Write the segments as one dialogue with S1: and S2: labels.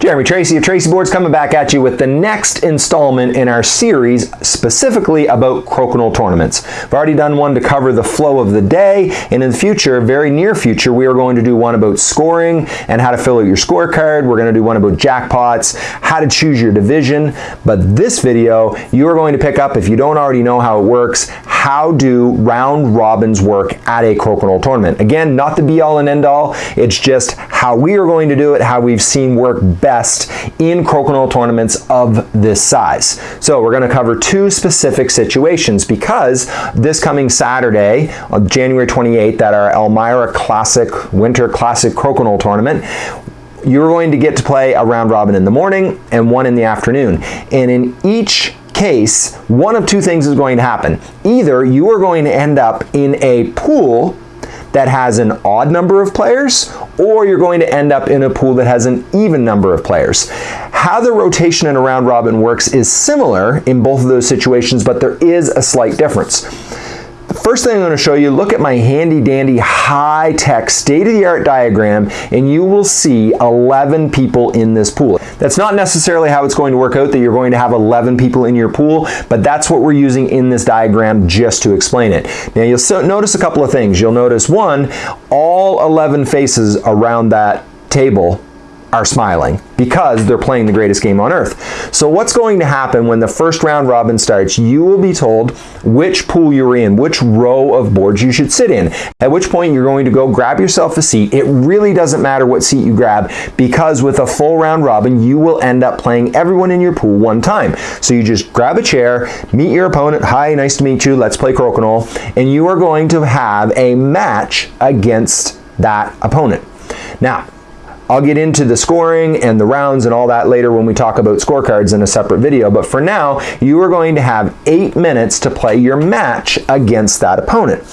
S1: Jeremy Tracey of Tracey Boards coming back at you with the next installment in our series specifically about crokinole tournaments. I've already done one to cover the flow of the day and in the future, very near future, we are going to do one about scoring and how to fill out your scorecard. We're going to do one about jackpots, how to choose your division. But this video, you are going to pick up, if you don't already know how it works, how do round robins work at a crokinole tournament. Again, not the be all and end all, it's just how we are going to do it, how we've seen work in crokinole tournaments of this size. So we're going to cover two specific situations because this coming Saturday, January 28th, at our Elmira Classic Winter Classic Crokinole Tournament, you're going to get to play a round robin in the morning and one in the afternoon. And in each case, one of two things is going to happen. Either you are going to end up in a pool that has an odd number of players, or you're going to end up in a pool that has an even number of players. How the rotation in a round robin works is similar in both of those situations, but there is a slight difference. First thing I'm going to show you, look at my handy dandy high-tech state-of-the-art diagram and you will see 11 people in this pool. That's not necessarily how it's going to work out that you're going to have 11 people in your pool, but that's what we're using in this diagram just to explain it. Now you'll so notice a couple of things. You'll notice one, all 11 faces around that table are smiling because they're playing the greatest game on earth. So what's going to happen when the first round robin starts, you will be told which pool you're in, which row of boards you should sit in. At which point you're going to go grab yourself a seat. It really doesn't matter what seat you grab because with a full round robin, you will end up playing everyone in your pool one time. So you just grab a chair, meet your opponent, hi, nice to meet you, let's play crokinole, and you are going to have a match against that opponent. Now, I'll get into the scoring and the rounds and all that later when we talk about scorecards in a separate video, but for now, you are going to have eight minutes to play your match against that opponent.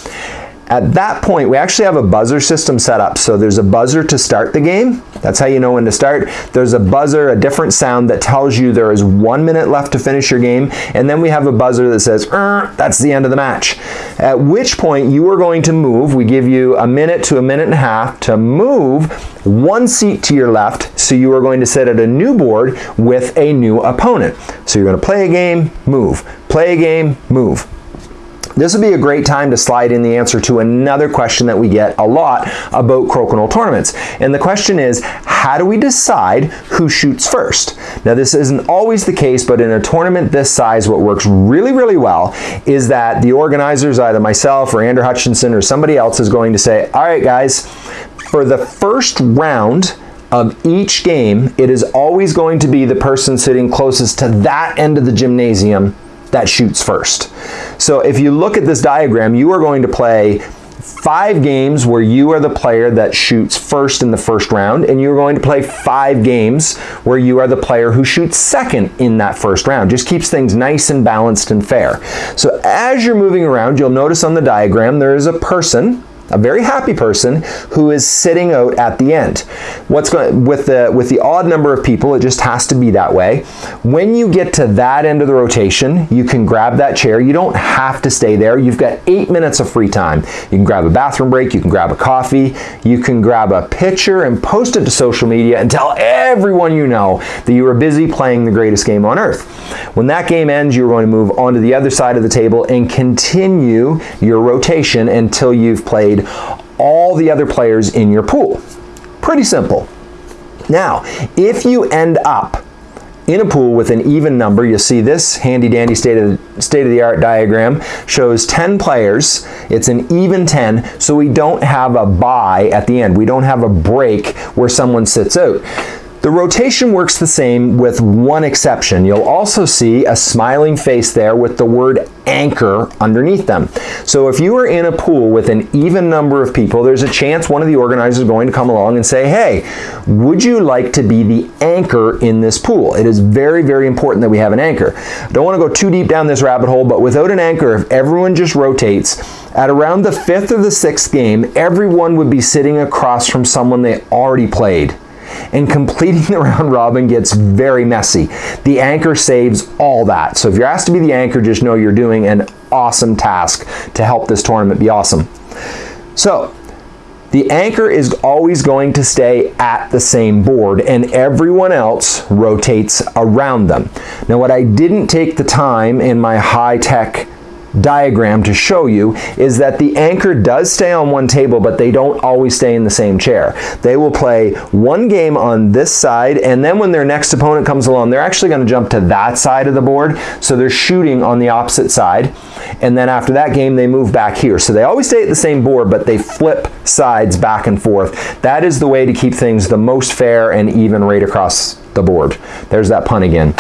S1: At that point, we actually have a buzzer system set up. So there's a buzzer to start the game. That's how you know when to start. There's a buzzer, a different sound that tells you there is one minute left to finish your game. And then we have a buzzer that says, er, that's the end of the match. At which point you are going to move. We give you a minute to a minute and a half to move one seat to your left. So you are going to sit at a new board with a new opponent. So you're going to play a game, move. Play a game, move. This would be a great time to slide in the answer to another question that we get a lot about crokinole tournaments. And the question is, how do we decide who shoots first? Now this isn't always the case, but in a tournament this size, what works really, really well is that the organizers, either myself or Andrew Hutchinson or somebody else is going to say, all right guys, for the first round, of each game, it is always going to be the person sitting closest to that end of the gymnasium that shoots first. So if you look at this diagram, you are going to play five games where you are the player that shoots first in the first round, and you're going to play five games where you are the player who shoots second in that first round. Just keeps things nice and balanced and fair. So as you're moving around, you'll notice on the diagram there is a person a very happy person who is sitting out at the end. What's going with the with the odd number of people, it just has to be that way. When you get to that end of the rotation, you can grab that chair. You don't have to stay there. You've got eight minutes of free time. You can grab a bathroom break, you can grab a coffee, you can grab a picture and post it to social media and tell everyone you know that you were busy playing the greatest game on earth. When that game ends, you're going to move onto the other side of the table and continue your rotation until you've played played all the other players in your pool. Pretty simple. Now, if you end up in a pool with an even number, you see this handy dandy state of, state of the art diagram shows 10 players. It's an even 10, so we don't have a bye at the end. We don't have a break where someone sits out. The rotation works the same with one exception. You'll also see a smiling face there with the word anchor underneath them. So if you are in a pool with an even number of people, there's a chance one of the organizers is going to come along and say, hey, would you like to be the anchor in this pool? It is very, very important that we have an anchor. Don't want to go too deep down this rabbit hole, but without an anchor, if everyone just rotates, at around the fifth or the sixth game, everyone would be sitting across from someone they already played and completing the round robin gets very messy. The anchor saves all that. So if you're asked to be the anchor, just know you're doing an awesome task to help this tournament be awesome. So the anchor is always going to stay at the same board and everyone else rotates around them. Now what I didn't take the time in my high-tech diagram to show you is that the anchor does stay on one table but they don't always stay in the same chair. They will play one game on this side and then when their next opponent comes along they're actually going to jump to that side of the board so they're shooting on the opposite side and then after that game they move back here. So they always stay at the same board but they flip sides back and forth. That is the way to keep things the most fair and even right across the board. There's that pun again.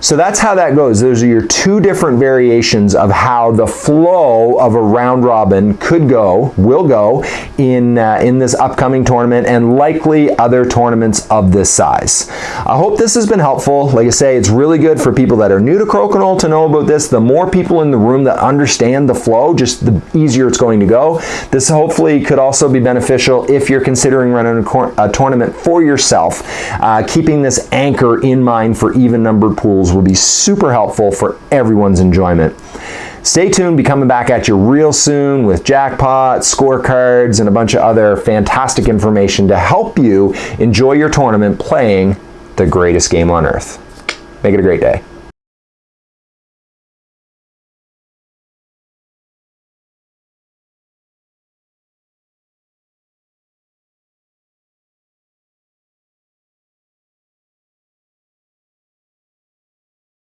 S1: So that's how that goes. Those are your two different variations of how the flow of a round robin could go, will go, in, uh, in this upcoming tournament and likely other tournaments of this size. I hope this has been helpful. Like I say, it's really good for people that are new to Crokinole to know about this. The more people in the room that understand the flow, just the easier it's going to go. This hopefully could also be beneficial if you're considering running a, a tournament for yourself. Uh, keeping this anchor in mind for even numbered pools tools will be super helpful for everyone's enjoyment. Stay tuned, be coming back at you real soon with jackpots, scorecards, and a bunch of other fantastic information to help you enjoy your tournament playing the greatest game on earth. Make it a great day.